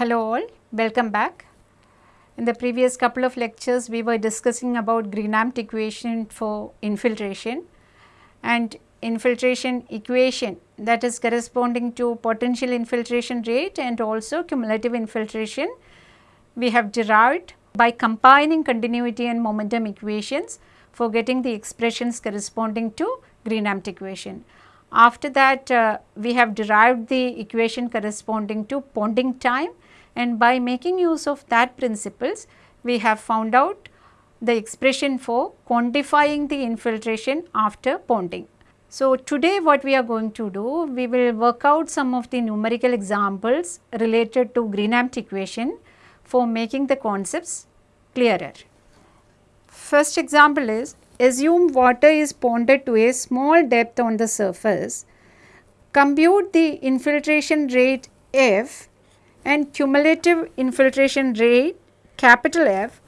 Hello all, welcome back. In the previous couple of lectures we were discussing about Green-Ampt equation for infiltration and infiltration equation that is corresponding to potential infiltration rate and also cumulative infiltration we have derived by combining continuity and momentum equations for getting the expressions corresponding to Green-Ampt equation. After that uh, we have derived the equation corresponding to ponding time and by making use of that principles we have found out the expression for quantifying the infiltration after ponding. So, today what we are going to do, we will work out some of the numerical examples related to Green-Ampt equation for making the concepts clearer. First example is, assume water is ponded to a small depth on the surface, compute the infiltration rate F and cumulative infiltration rate capital F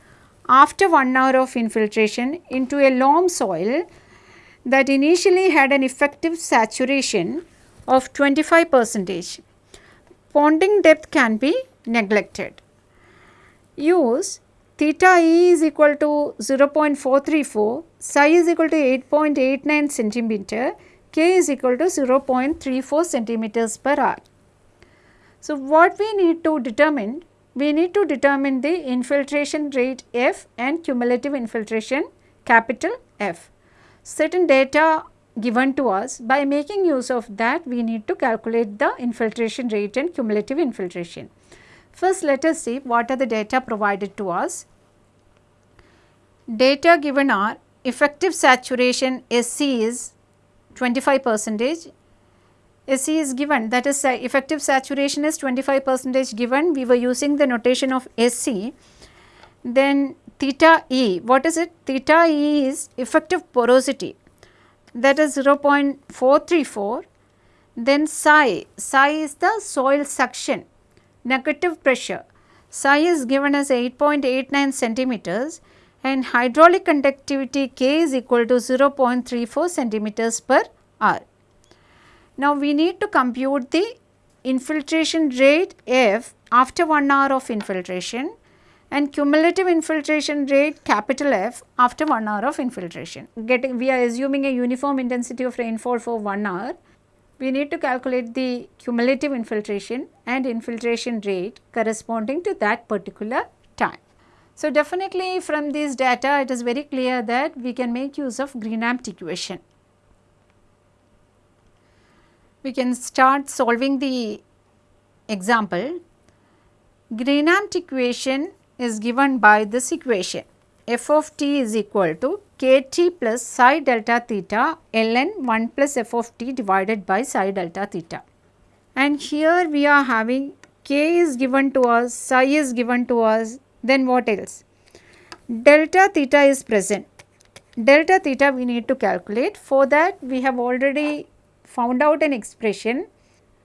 after 1 hour of infiltration into a loam soil that initially had an effective saturation of 25 percentage. Ponding depth can be neglected. Use theta e is equal to 0.434, psi is equal to 8.89 centimeter, k is equal to 0.34 centimeters per hour. So, what we need to determine? We need to determine the infiltration rate F and cumulative infiltration capital F. Certain data given to us by making use of that we need to calculate the infiltration rate and cumulative infiltration. First let us see what are the data provided to us. Data given are effective saturation SC is 25 percentage SC is given that is effective saturation is 25 percentage given. We were using the notation of SC then theta E what is it? Theta E is effective porosity. That is 0.434 then psi psi is the soil suction negative pressure. Psi is given as 8.89 centimeters and hydraulic conductivity K is equal to 0.34 centimeters per hour. Now, we need to compute the infiltration rate F after 1 hour of infiltration and cumulative infiltration rate capital F after 1 hour of infiltration. Getting we are assuming a uniform intensity of rainfall for 1 hour. We need to calculate the cumulative infiltration and infiltration rate corresponding to that particular time. So, definitely from this data it is very clear that we can make use of Green-Ampt equation we can start solving the example. Green-Ampt equation is given by this equation f of t is equal to kt plus psi delta theta ln 1 plus f of t divided by psi delta theta. And here we are having k is given to us, psi is given to us, then what else? Delta theta is present. Delta theta we need to calculate. For that we have already found out an expression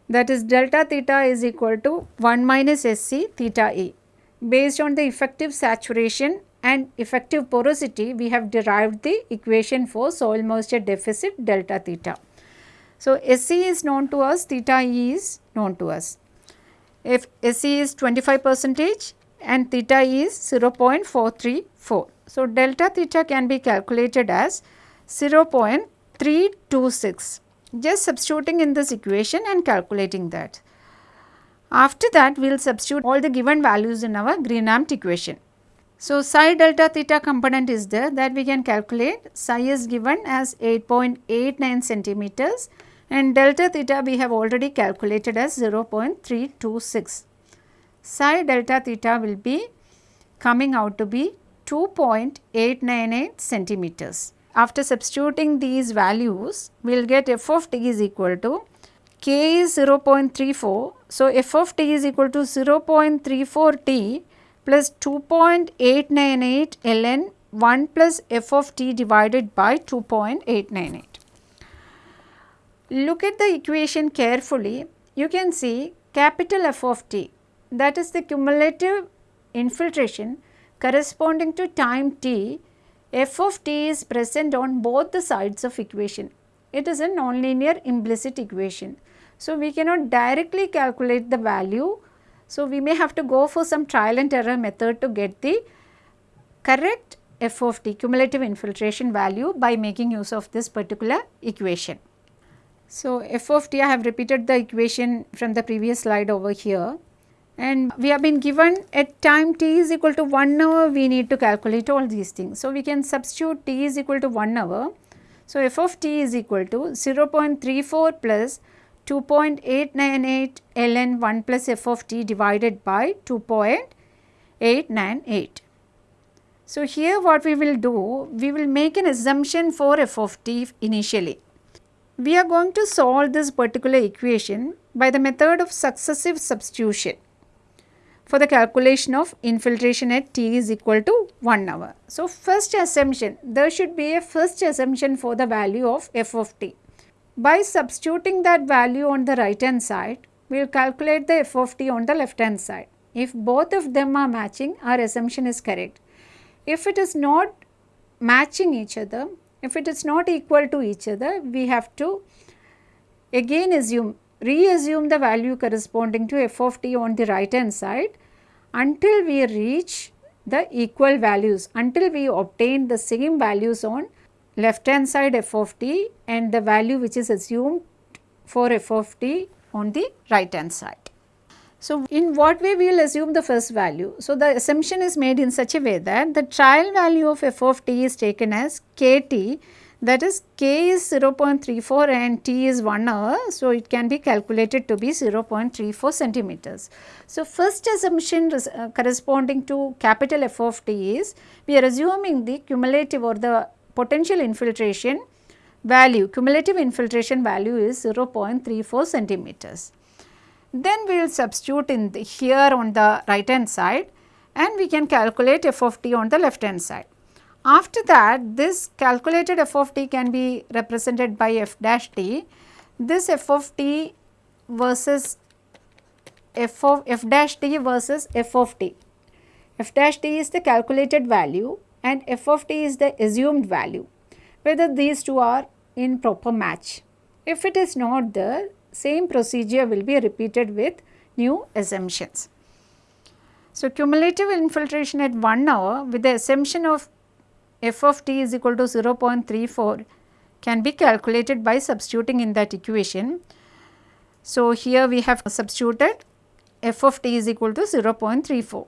that is delta theta is equal to 1 minus SC theta E. Based on the effective saturation and effective porosity, we have derived the equation for soil moisture deficit delta theta. So, SC is known to us, theta E is known to us. If SC is 25 percentage and theta E is 0.434. So, delta theta can be calculated as 0.326 just substituting in this equation and calculating that. After that we will substitute all the given values in our Green-Ampt equation. So, psi delta theta component is there that we can calculate psi is given as 8.89 centimeters and delta theta we have already calculated as 0.326. Psi delta theta will be coming out to be 2.898 centimeters after substituting these values, we will get f of t is equal to k is 0.34. So, f of t is equal to 0.34 t plus 2.898 ln 1 plus f of t divided by 2.898. Look at the equation carefully, you can see capital F of t that is the cumulative infiltration corresponding to time t f of t is present on both the sides of equation. It is a nonlinear implicit equation. So, we cannot directly calculate the value So, we may have to go for some trial and error method to get the correct f of t cumulative infiltration value by making use of this particular equation. So, f of t I have repeated the equation from the previous slide over here and we have been given at time t is equal to 1 hour we need to calculate all these things. So, we can substitute t is equal to 1 hour. So, f of t is equal to 0.34 plus 2.898 ln 1 plus f of t divided by 2.898. So, here what we will do, we will make an assumption for f of t initially. We are going to solve this particular equation by the method of successive substitution for the calculation of infiltration at t is equal to 1 hour. So, first assumption, there should be a first assumption for the value of f of t. By substituting that value on the right hand side, we will calculate the f of t on the left hand side. If both of them are matching, our assumption is correct. If it is not matching each other, if it is not equal to each other, we have to again assume, reassume the value corresponding to f of t on the right hand side until we reach the equal values, until we obtain the same values on left hand side f of t and the value which is assumed for f of t on the right hand side. So, in what way we will assume the first value? So, the assumption is made in such a way that the trial value of f of t is taken as kt that is k is 0.34 and t is 1 hour. So, it can be calculated to be 0.34 centimeters. So, first assumption uh, corresponding to capital F of t is we are assuming the cumulative or the potential infiltration value, cumulative infiltration value is 0.34 centimeters. Then we will substitute in here on the right hand side and we can calculate f of t on the left hand side. After that this calculated f of t can be represented by f dash t. This f of t versus f of f dash t versus f of t. f dash t is the calculated value and f of t is the assumed value whether these two are in proper match. If it is not there same procedure will be repeated with new assumptions. So, cumulative infiltration at 1 hour with the assumption of f of t is equal to 0.34 can be calculated by substituting in that equation. So, here we have substituted f of t is equal to 0.34.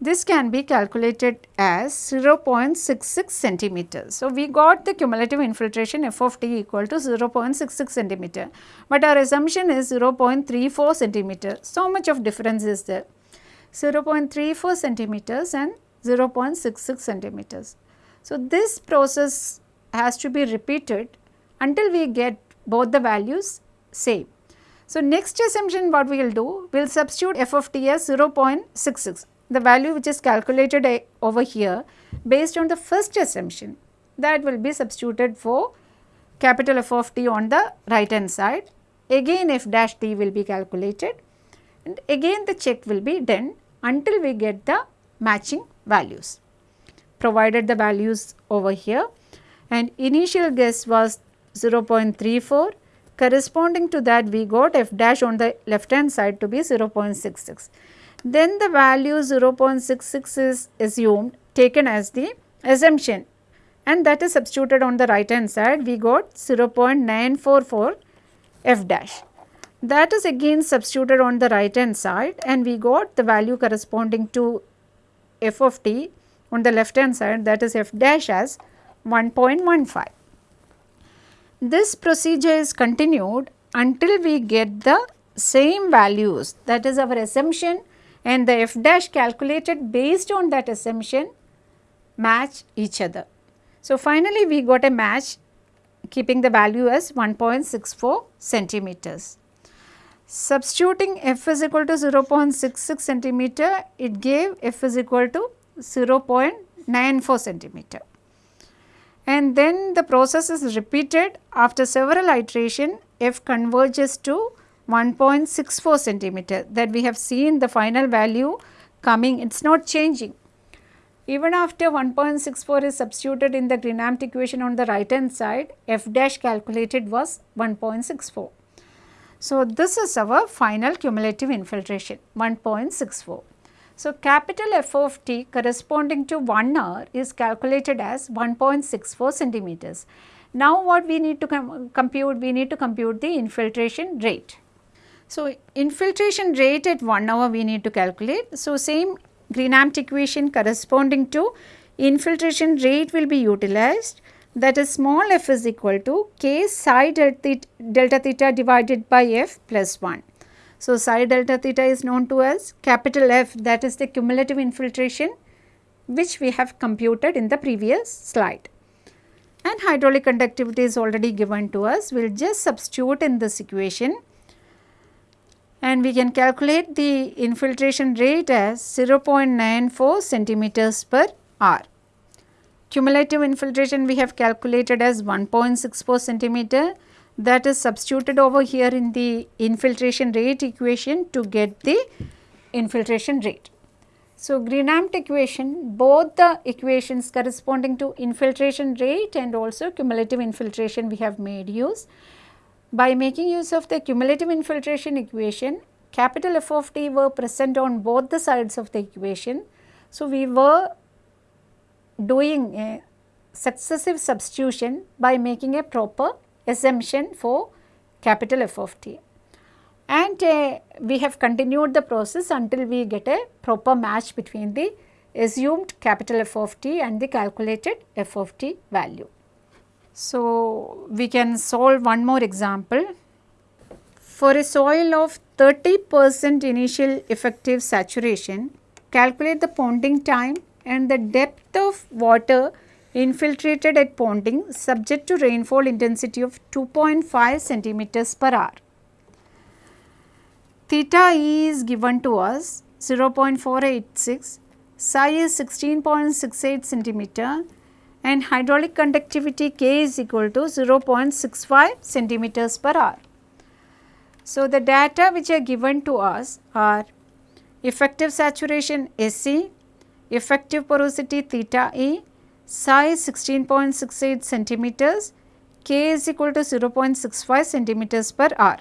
This can be calculated as 0.66 centimeters. So, we got the cumulative infiltration f of t equal to 0.66 centimeter, but our assumption is 0.34 centimeter. So much of difference is there 0.34 centimeters and 0.66 centimeters. So, this process has to be repeated until we get both the values same. So, next assumption what we will do, we will substitute f of t as 0.66 the value which is calculated eh, over here based on the first assumption that will be substituted for capital F of t on the right hand side. Again f dash t will be calculated and again the check will be done until we get the matching values. Provided the values over here. And initial guess was 0.34 corresponding to that we got f dash on the left hand side to be 0.66 then the value 0.66 is assumed taken as the assumption. And that is substituted on the right hand side. We got 0.944 f dash. That is again substituted on the right hand side. And we got the value corresponding to f of t on the left hand side that is f dash as 1.15. This procedure is continued until we get the same values that is our assumption and the f dash calculated based on that assumption match each other. So, finally, we got a match keeping the value as 1.64 centimeters. Substituting f is equal to 0.66 centimeter, it gave f is equal to 0.94 centimeter. And then the process is repeated after several iteration f converges to 1.64 centimeter that we have seen the final value coming it is not changing. Even after 1.64 is substituted in the Green-Ampt equation on the right hand side f dash calculated was 1.64. So, this is our final cumulative infiltration 1.64. So, capital F of t corresponding to 1 hour is calculated as 1.64 centimeters. Now, what we need to com compute? We need to compute the infiltration rate. So, infiltration rate at 1 hour we need to calculate. So, same Green-Ampt equation corresponding to infiltration rate will be utilized that is small f is equal to k psi delta theta divided by f plus 1. So, psi delta theta is known to us capital F that is the cumulative infiltration which we have computed in the previous slide. And hydraulic conductivity is already given to us. We will just substitute in this equation and we can calculate the infiltration rate as 0.94 centimeters per hour. Cumulative infiltration we have calculated as 1.64 centimeter that is substituted over here in the infiltration rate equation to get the infiltration rate. So, Green-Ampt equation both the equations corresponding to infiltration rate and also cumulative infiltration we have made use. By making use of the cumulative infiltration equation capital F of t were present on both the sides of the equation. So, we were doing a successive substitution by making a proper assumption for capital F of t. And uh, we have continued the process until we get a proper match between the assumed capital F of t and the calculated F of t value. So, we can solve one more example. For a soil of 30 percent initial effective saturation, calculate the ponding time and the depth of water infiltrated at ponding subject to rainfall intensity of 2.5 centimeters per hour. Theta E is given to us 0.486, psi is 16.68 centimeter and hydraulic conductivity K is equal to 0.65 centimeters per hour. So, the data which are given to us are effective saturation SC, effective porosity theta E, psi 16.68 centimeters, K is equal to 0.65 centimeters per hour.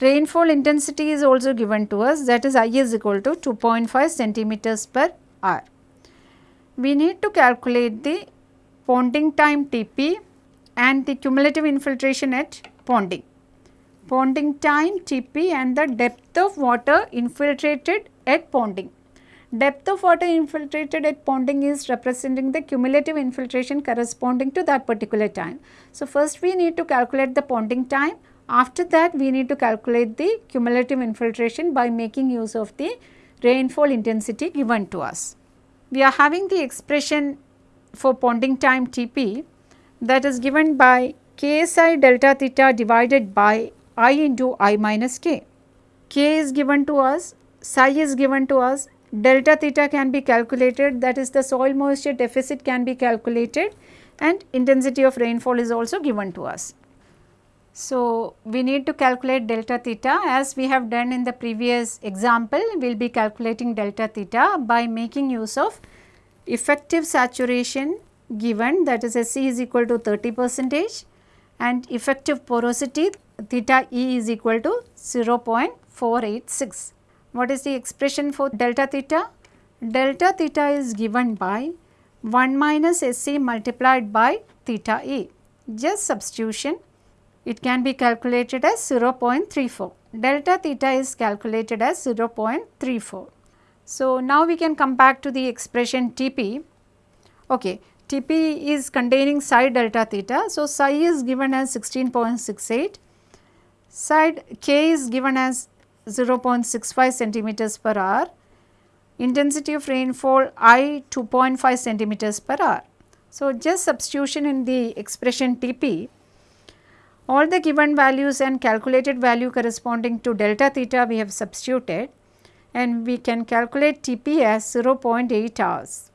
Rainfall intensity is also given to us that is I is equal to 2.5 centimeters per hour. We need to calculate the ponding time Tp and the cumulative infiltration at ponding. Ponding time Tp and the depth of water infiltrated at ponding. Depth of water infiltrated at ponding is representing the cumulative infiltration corresponding to that particular time. So, first we need to calculate the ponding time. After that we need to calculate the cumulative infiltration by making use of the rainfall intensity given to us. We are having the expression for ponding time Tp that is given by Ksi delta theta divided by i into i minus k. K is given to us, psi is given to us delta theta can be calculated that is the soil moisture deficit can be calculated and intensity of rainfall is also given to us. So, we need to calculate delta theta as we have done in the previous example we will be calculating delta theta by making use of effective saturation given that is SC is equal to 30 percentage and effective porosity theta E is equal to 0.486. What is the expression for delta theta? Delta theta is given by 1 minus SC multiplied by theta E. Just substitution, it can be calculated as 0.34. Delta theta is calculated as 0.34. So, now we can come back to the expression Tp. Okay, Tp is containing psi delta theta. So, psi is given as 16.68, side k is given as 0.65 centimeters per hour, intensity of rainfall I 2.5 centimeters per hour. So, just substitution in the expression Tp, all the given values and calculated value corresponding to delta theta we have substituted and we can calculate Tp as 0.8 hours.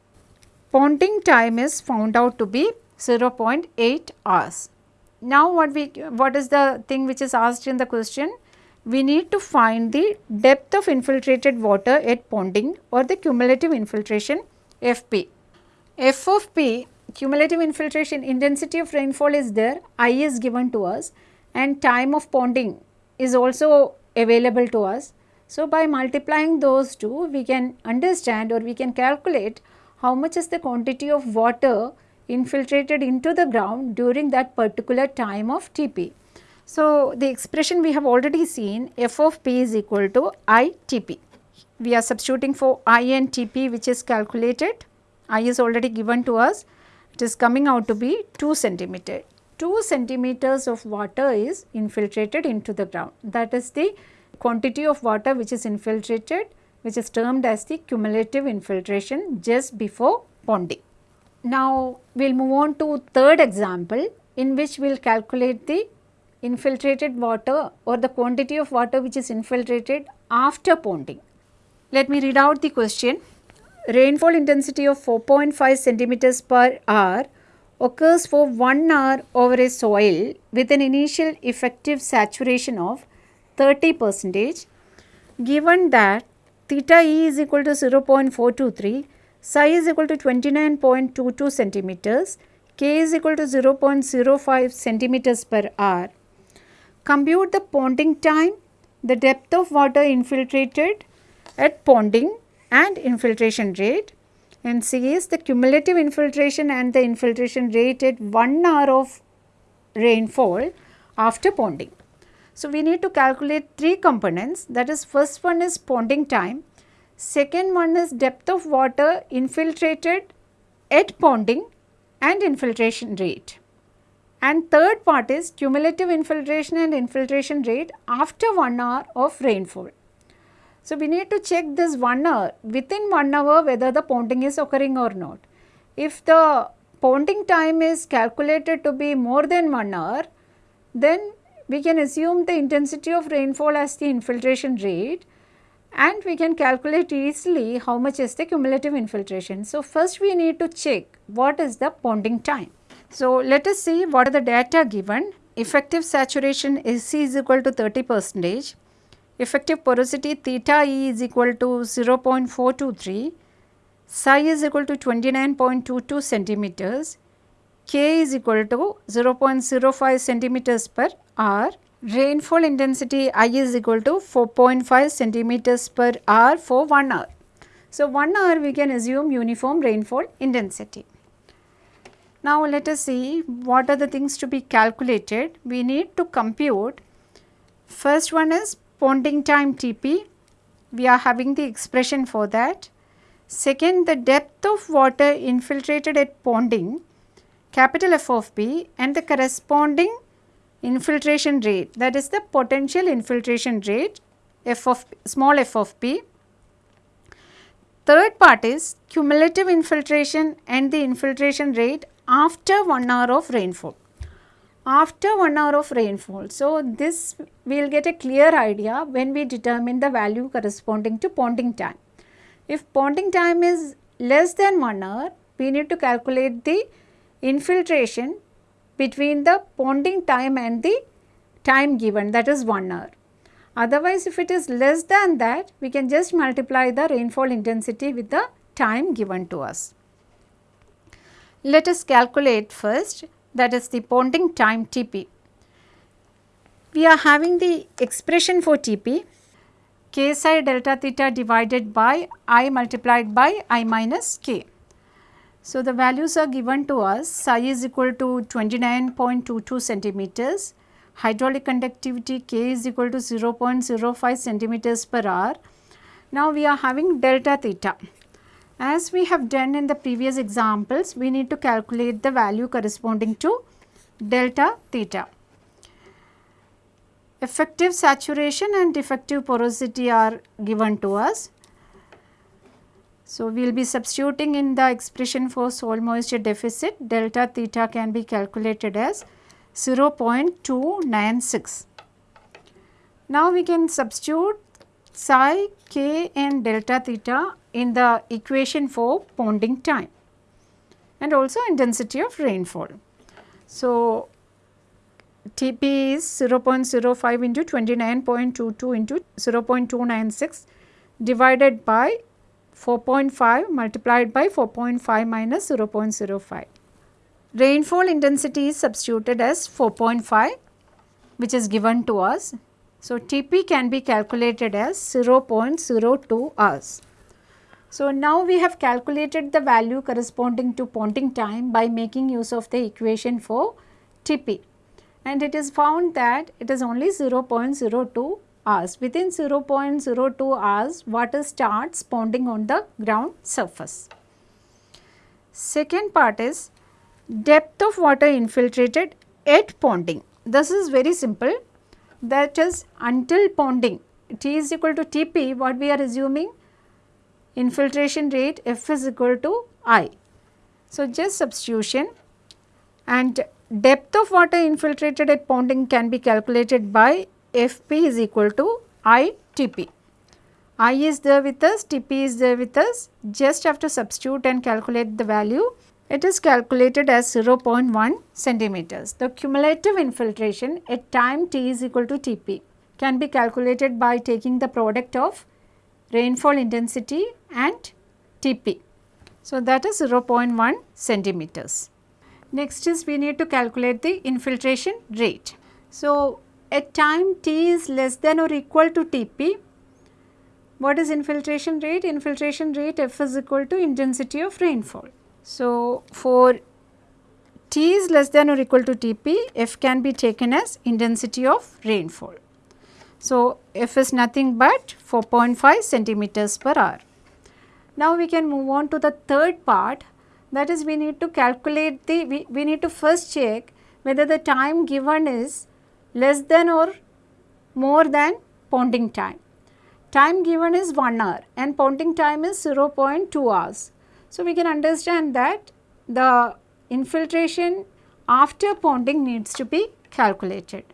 Ponding time is found out to be 0.8 hours. Now, what we what is the thing which is asked in the question? We need to find the depth of infiltrated water at ponding or the cumulative infiltration FP. F of P cumulative infiltration intensity of rainfall is there, I is given to us and time of ponding is also available to us. So, by multiplying those two we can understand or we can calculate how much is the quantity of water infiltrated into the ground during that particular time of Tp. So, the expression we have already seen f of p is equal to I Tp. We are substituting for I and Tp which is calculated, I is already given to us, it is coming out to be 2 centimeter. 2 centimeters of water is infiltrated into the ground. That is the quantity of water which is infiltrated which is termed as the cumulative infiltration just before ponding. Now, we will move on to third example in which we will calculate the infiltrated water or the quantity of water which is infiltrated after ponding. Let me read out the question. Rainfall intensity of 4.5 centimeters per hour occurs for 1 hour over a soil with an initial effective saturation of 30 percentage given that theta e is equal to 0.423 psi is equal to 29.22 centimeters k is equal to 0.05 centimeters per hour compute the ponding time the depth of water infiltrated at ponding and infiltration rate and C is the cumulative infiltration and the infiltration rate at 1 hour of rainfall after ponding. So, we need to calculate three components that is first one is ponding time, second one is depth of water infiltrated at ponding and infiltration rate and third part is cumulative infiltration and infiltration rate after 1 hour of rainfall. So, we need to check this 1 hour within 1 hour whether the ponding is occurring or not. If the ponding time is calculated to be more than 1 hour, then we can assume the intensity of rainfall as the infiltration rate and we can calculate easily how much is the cumulative infiltration. So, first we need to check what is the ponding time. So, let us see what are the data given. Effective saturation is C is equal to 30 percentage effective porosity theta E is equal to 0.423, psi is equal to 29.22 centimeters, K is equal to 0.05 centimeters per hour, rainfall intensity I is equal to 4.5 centimeters per hour for 1 hour. So, 1 hour we can assume uniform rainfall intensity. Now, let us see what are the things to be calculated. We need to compute first one is ponding time Tp, we are having the expression for that. Second, the depth of water infiltrated at ponding, capital F of P and the corresponding infiltration rate that is the potential infiltration rate f of small f of p. Third part is cumulative infiltration and the infiltration rate after 1 hour of rainfall after 1 hour of rainfall. So, this we will get a clear idea when we determine the value corresponding to ponding time. If ponding time is less than 1 hour, we need to calculate the infiltration between the ponding time and the time given that is 1 hour. Otherwise, if it is less than that, we can just multiply the rainfall intensity with the time given to us. Let us calculate first that is the ponding time Tp. We are having the expression for Tp k psi delta theta divided by i multiplied by i minus k. So, the values are given to us psi is equal to 29.22 centimeters, hydraulic conductivity k is equal to 0.05 centimeters per hour. Now, we are having delta theta. As we have done in the previous examples, we need to calculate the value corresponding to delta theta. Effective saturation and effective porosity are given to us. So, we will be substituting in the expression for soil moisture deficit delta theta can be calculated as 0.296. Now, we can substitute psi, k and delta theta in the equation for ponding time and also intensity of rainfall. So, Tp is 0.05 into 29.22 into 0.296 divided by 4.5 multiplied by 4.5 minus 0.05. Rainfall intensity is substituted as 4.5 which is given to us So, Tp can be calculated as 0.02 hours. So, now we have calculated the value corresponding to ponding time by making use of the equation for Tp and it is found that it is only 0.02 hours. Within 0.02 hours water starts ponding on the ground surface. Second part is depth of water infiltrated at ponding. This is very simple that is until ponding T is equal to Tp what we are assuming infiltration rate F is equal to I. So, just substitution and depth of water infiltrated at ponding can be calculated by Fp is equal to I Tp. I is there with us, Tp is there with us, just have to substitute and calculate the value. It is calculated as 0.1 centimeters. The cumulative infiltration at time t is equal to Tp can be calculated by taking the product of rainfall intensity and Tp. So, that is 0.1 centimeters. Next is we need to calculate the infiltration rate. So, at time t is less than or equal to Tp, what is infiltration rate? Infiltration rate F is equal to intensity of rainfall. So, for T is less than or equal to Tp, F can be taken as intensity of rainfall. So, F is nothing but 4.5 centimeters per hour. Now, we can move on to the third part that is we need to calculate the, we, we need to first check whether the time given is less than or more than ponding time. Time given is 1 hour and ponding time is 0.2 hours. So, we can understand that the infiltration after ponding needs to be calculated.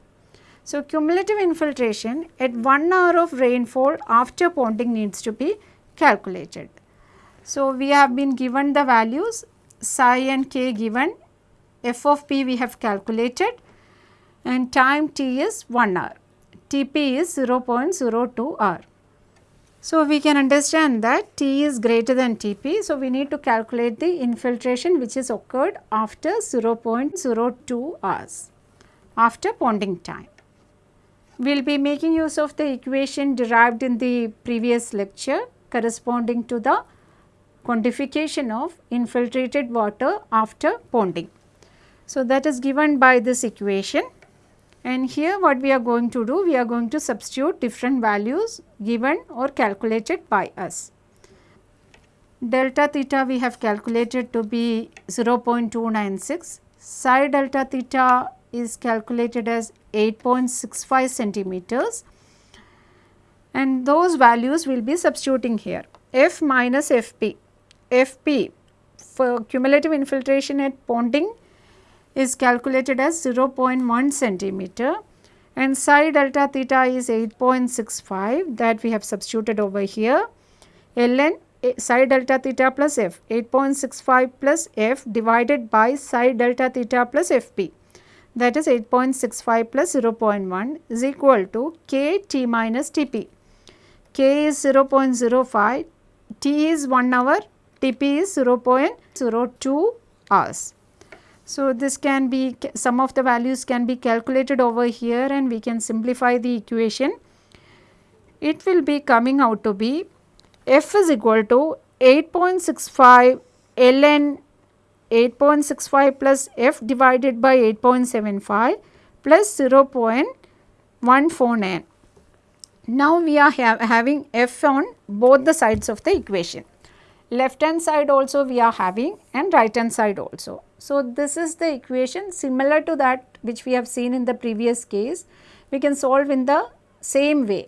So, cumulative infiltration at 1 hour of rainfall after ponding needs to be calculated. So, we have been given the values psi and k given, f of p we have calculated and time t is 1 hour, Tp is 0.02 hour. So, we can understand that T is greater than Tp. So, we need to calculate the infiltration which is occurred after 0.02 hours after ponding time. We will be making use of the equation derived in the previous lecture corresponding to the quantification of infiltrated water after ponding. So, that is given by this equation and here what we are going to do, we are going to substitute different values given or calculated by us. Delta theta we have calculated to be 0.296, psi delta theta is calculated as 8.65 centimeters and those values will be substituting here. F minus Fp, Fp for cumulative infiltration at ponding is calculated as 0.1 centimeter and psi delta theta is 8.65 that we have substituted over here. ln eh, psi delta theta plus f 8.65 plus f divided by psi delta theta plus fp that is 8.65 plus 0.1 is equal to k t minus tp. k is 0.05, t is 1 hour, tp is 0.02 hours. So, this can be some of the values can be calculated over here and we can simplify the equation. It will be coming out to be f is equal to 8.65 ln 8.65 plus f divided by 8.75 plus 0.149. Now, we are ha having f on both the sides of the equation. Left hand side also we are having and right hand side also. So, this is the equation similar to that which we have seen in the previous case. We can solve in the same way.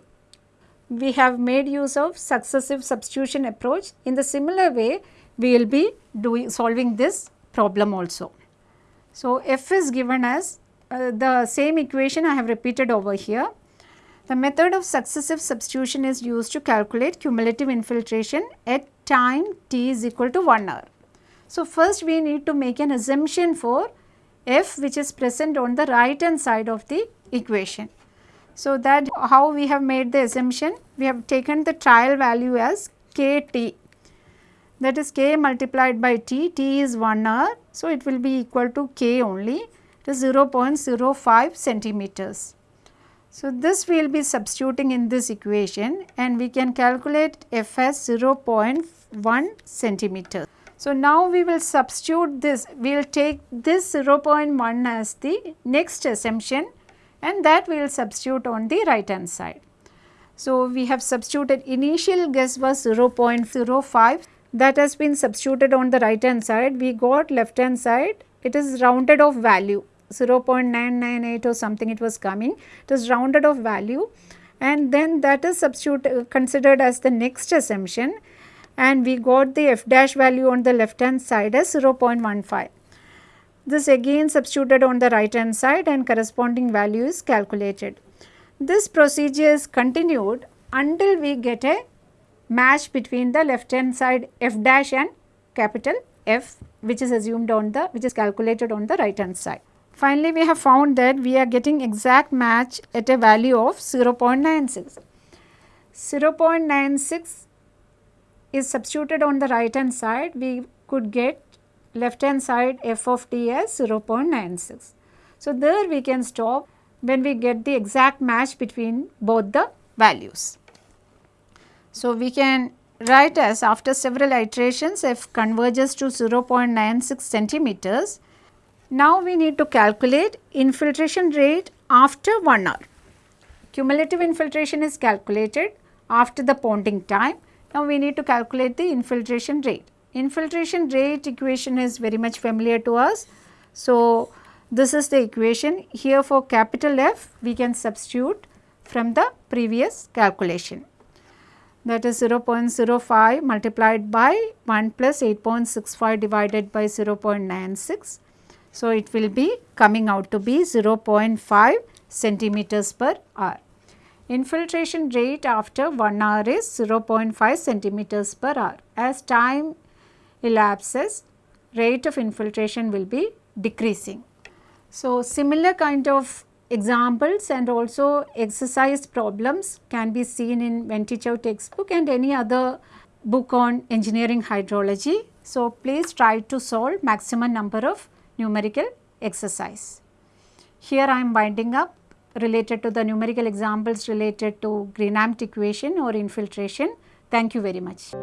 We have made use of successive substitution approach. In the similar way, we will be doing solving this problem also. So, f is given as uh, the same equation I have repeated over here. The method of successive substitution is used to calculate cumulative infiltration at time t is equal to 1 hour. So, first we need to make an assumption for f which is present on the right hand side of the equation. So, that how we have made the assumption? We have taken the trial value as kt that is k multiplied by t, t is 1 hour. So, it will be equal to k only is 0.05 centimeters. So, this we will be substituting in this equation and we can calculate f as 0.1 centimeter. So, now we will substitute this, we will take this 0.1 as the next assumption and that we will substitute on the right hand side. So, we have substituted initial guess was 0.05 that has been substituted on the right hand side. We got left hand side it is rounded off value 0.998 or something it was coming. it is rounded off value and then that is substitute uh, considered as the next assumption and we got the f dash value on the left hand side as 0.15. This again substituted on the right hand side and corresponding value is calculated. This procedure is continued until we get a match between the left hand side f dash and capital F which is assumed on the which is calculated on the right hand side. Finally, we have found that we are getting exact match at a value of 0.96. 0.96 is substituted on the right hand side we could get left hand side f of t as 0.96. So, there we can stop when we get the exact match between both the values. So, we can write as after several iterations f converges to 0.96 centimeters. Now, we need to calculate infiltration rate after 1 hour. Cumulative infiltration is calculated after the ponding time. Now, we need to calculate the infiltration rate. Infiltration rate equation is very much familiar to us. So, this is the equation here for capital F we can substitute from the previous calculation that is 0.05 multiplied by 1 plus 8.65 divided by 0.96. So, it will be coming out to be 0.5 centimeters per hour. Infiltration rate after 1 hour is 0.5 centimeters per hour. As time elapses, rate of infiltration will be decreasing. So, similar kind of examples and also exercise problems can be seen in Ven Te Chow textbook and any other book on engineering hydrology. So, please try to solve maximum number of numerical exercise. Here I am winding up related to the numerical examples related to Green-Ampt equation or infiltration. Thank you very much.